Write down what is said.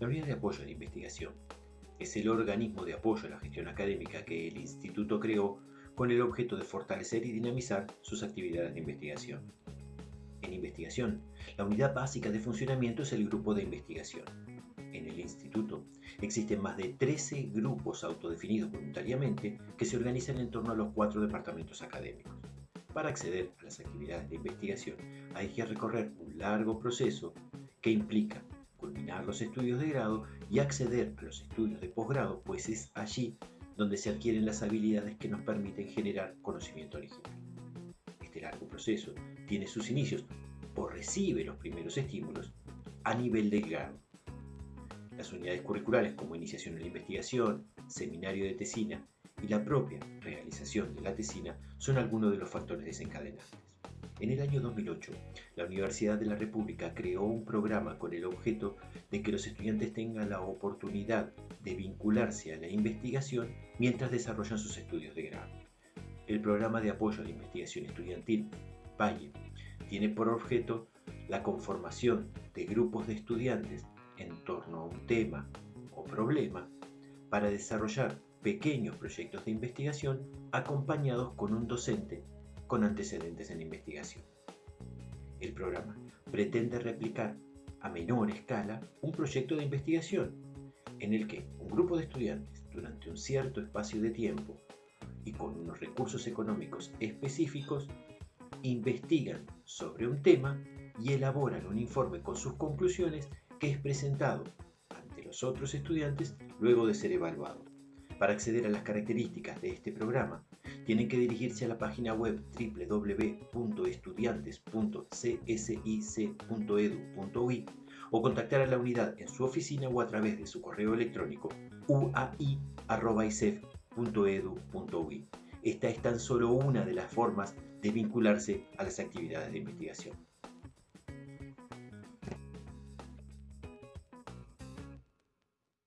La Unidad de Apoyo a la Investigación es el organismo de apoyo a la gestión académica que el Instituto creó con el objeto de fortalecer y dinamizar sus actividades de investigación. En investigación, la unidad básica de funcionamiento es el grupo de investigación. En el instituto existen más de 13 grupos autodefinidos voluntariamente que se organizan en torno a los cuatro departamentos académicos. Para acceder a las actividades de investigación hay que recorrer un largo proceso que implica los estudios de grado y acceder a los estudios de posgrado, pues es allí donde se adquieren las habilidades que nos permiten generar conocimiento original. Este largo proceso tiene sus inicios o recibe los primeros estímulos a nivel de grado. Las unidades curriculares como iniciación en la investigación, seminario de tesina y la propia realización de la tesina son algunos de los factores desencadenantes. En el año 2008, la Universidad de la República creó un programa con el objeto de que los estudiantes tengan la oportunidad de vincularse a la investigación mientras desarrollan sus estudios de grado. El programa de apoyo a la investigación estudiantil, PAIE, tiene por objeto la conformación de grupos de estudiantes en torno a un tema o problema para desarrollar pequeños proyectos de investigación acompañados con un docente con antecedentes en investigación. El programa pretende replicar a menor escala un proyecto de investigación en el que un grupo de estudiantes durante un cierto espacio de tiempo y con unos recursos económicos específicos investigan sobre un tema y elaboran un informe con sus conclusiones que es presentado ante los otros estudiantes luego de ser evaluado. Para acceder a las características de este programa, tienen que dirigirse a la página web www.estudiantes.csic.edu.ui o contactar a la unidad en su oficina o a través de su correo electrónico uai.isef.edu.ui. Esta es tan solo una de las formas de vincularse a las actividades de investigación.